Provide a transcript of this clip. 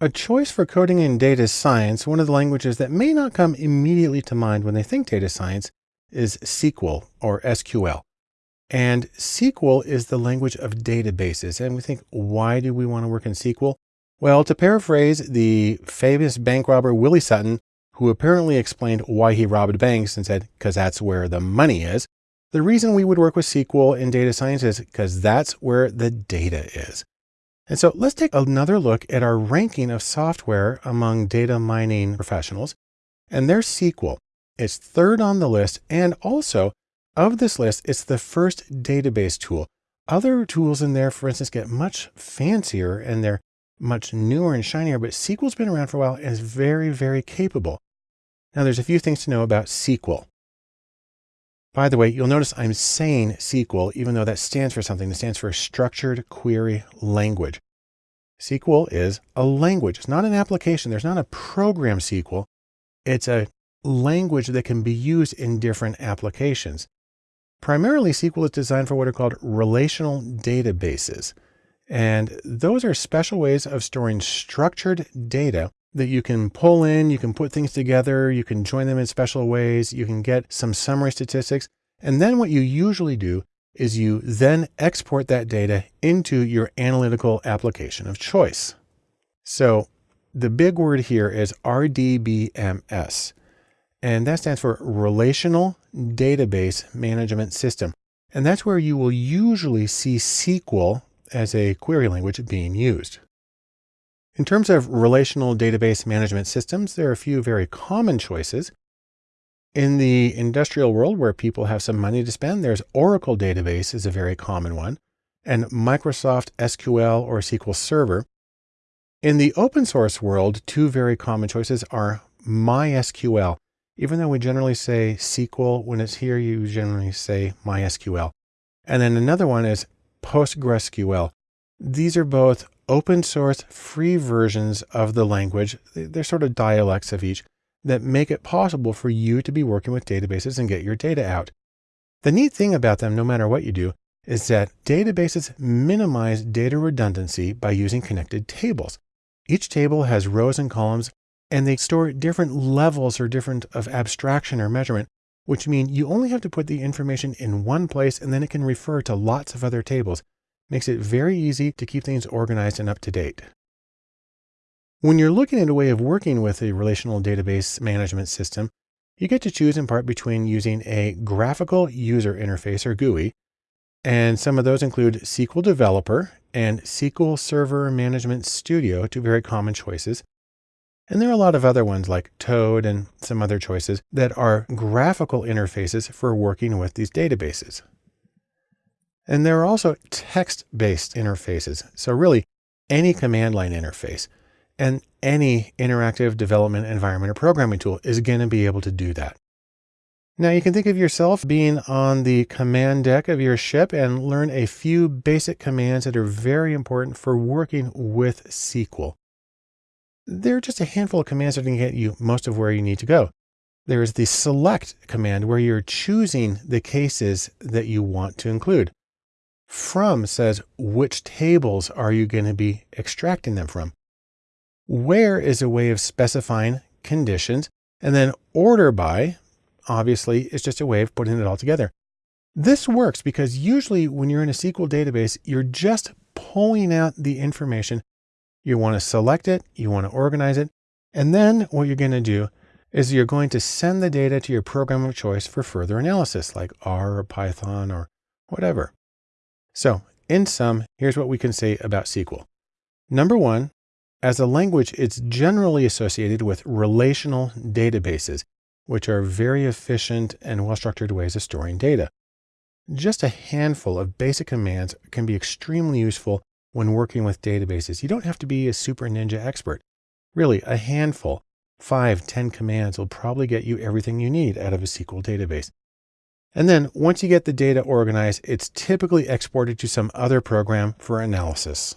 A choice for coding in data science, one of the languages that may not come immediately to mind when they think data science, is SQL or SQL. And SQL is the language of databases. And we think, why do we want to work in SQL? Well, to paraphrase the famous bank robber Willie Sutton, who apparently explained why he robbed banks and said, because that's where the money is. The reason we would work with SQL in data science is because that's where the data is. And so let's take another look at our ranking of software among data mining professionals. And their SQL. It's third on the list. And also of this list, it's the first database tool. Other tools in there, for instance, get much fancier and they're much newer and shinier, but SQL's been around for a while and is very, very capable. Now there's a few things to know about SQL. By the way, you'll notice I'm saying SQL, even though that stands for something. It stands for Structured Query Language. SQL is a language. It's not an application. There's not a program SQL. It's a language that can be used in different applications. Primarily, SQL is designed for what are called relational databases. And those are special ways of storing structured data that you can pull in, you can put things together, you can join them in special ways, you can get some summary statistics. And then what you usually do is you then export that data into your analytical application of choice. So the big word here is RDBMS, and that stands for Relational Database Management System. And that's where you will usually see SQL as a query language being used. In terms of relational database management systems, there are a few very common choices. In the industrial world where people have some money to spend, there's Oracle database is a very common one, and Microsoft SQL or SQL Server. In the open source world, two very common choices are MySQL. Even though we generally say SQL, when it's here, you generally say MySQL. And then another one is PostgreSQL. These are both open source free versions of the language. They're sort of dialects of each that make it possible for you to be working with databases and get your data out. The neat thing about them, no matter what you do, is that databases minimize data redundancy by using connected tables. Each table has rows and columns, and they store different levels or different of abstraction or measurement, which mean you only have to put the information in one place and then it can refer to lots of other tables makes it very easy to keep things organized and up to date. When you're looking at a way of working with a relational database management system, you get to choose in part between using a graphical user interface or GUI, and some of those include SQL Developer and SQL Server Management Studio, two very common choices. And there are a lot of other ones like Toad and some other choices that are graphical interfaces for working with these databases. And there are also text-based interfaces. So really any command line interface and any interactive development environment or programming tool is going to be able to do that. Now you can think of yourself being on the command deck of your ship and learn a few basic commands that are very important for working with SQL. There are just a handful of commands that can get you most of where you need to go. There is the select command where you're choosing the cases that you want to include. From says which tables are you going to be extracting them from? Where is a way of specifying conditions. And then order by, obviously, is just a way of putting it all together. This works because usually when you're in a SQL database, you're just pulling out the information. You want to select it, you want to organize it. And then what you're going to do is you're going to send the data to your program of choice for further analysis, like R or Python or whatever. So in sum, here's what we can say about SQL. Number one, as a language, it's generally associated with relational databases, which are very efficient and well-structured ways of storing data. Just a handful of basic commands can be extremely useful when working with databases. You don't have to be a super ninja expert. Really, a handful, five, ten commands will probably get you everything you need out of a SQL database. And then once you get the data organized, it's typically exported to some other program for analysis.